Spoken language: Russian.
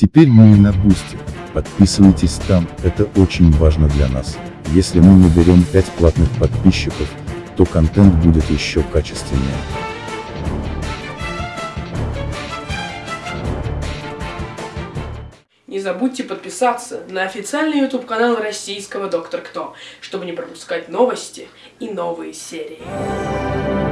Теперь мы и на Boosty. Подписывайтесь там, это очень важно для нас. Если мы наберем 5 платных подписчиков, то контент будет еще качественнее. Не забудьте подписаться на официальный YouTube канал российского Доктор Кто, чтобы не пропускать новости и новые серии.